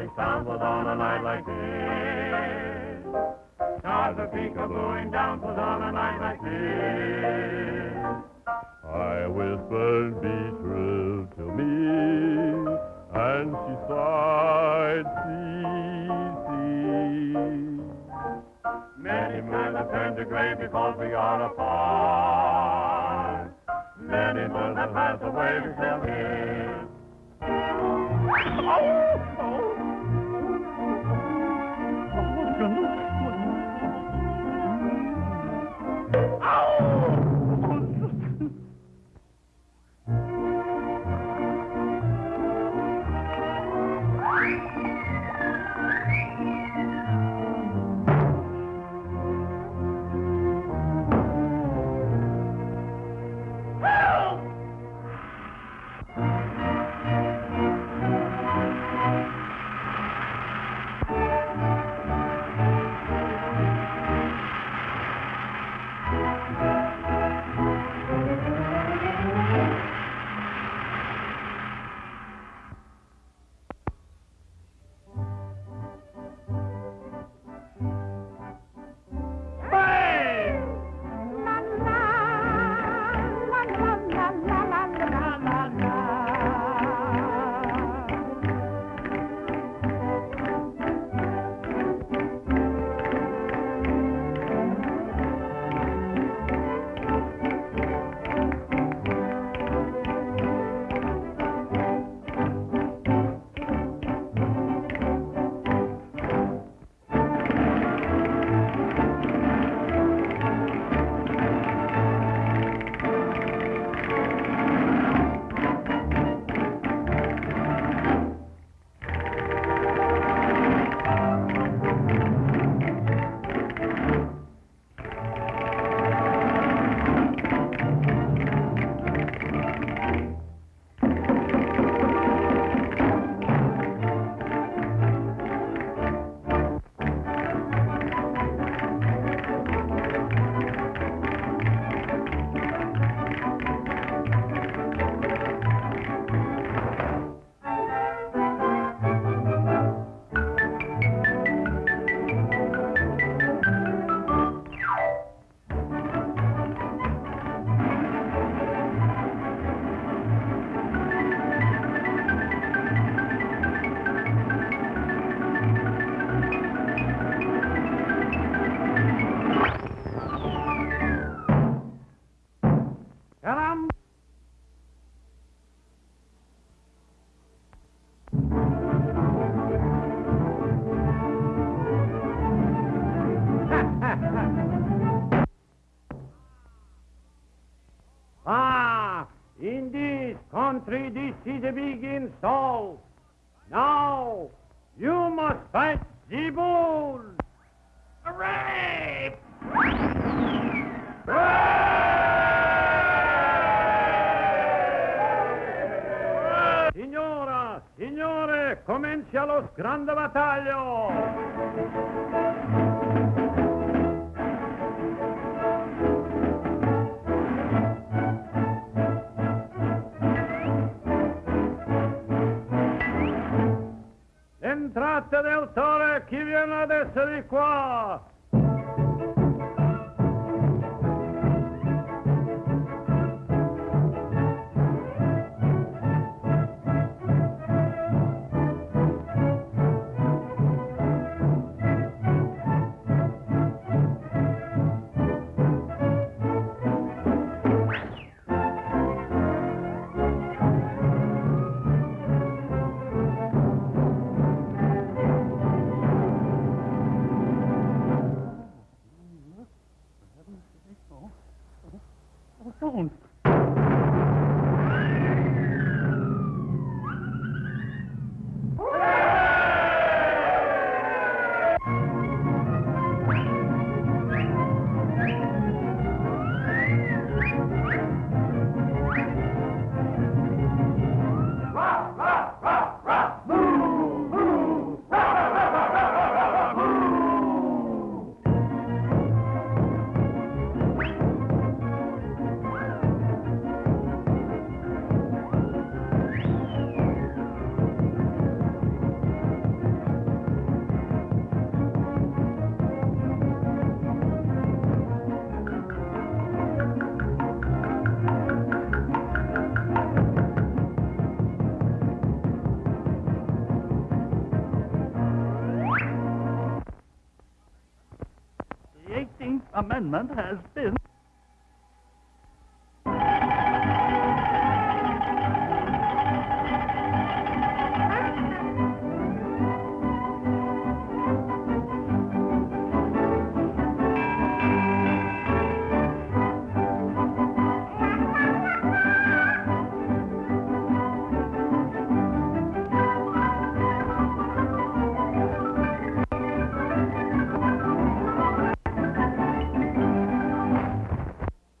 romantic sound on a night like this. Stars are peekabooing down was on a night like this. I whispered, be true to me, and she sighed, see, see. Many men have turned to gray because we are apart. Many months have passed away, still here. Ah, in this country, this is a big insult. Now, you must fight the bull. Hooray! Signora, signore, comincia lo grande battaglio! Entrate del Tore, chi viene adesso di qua? 16th Amendment has been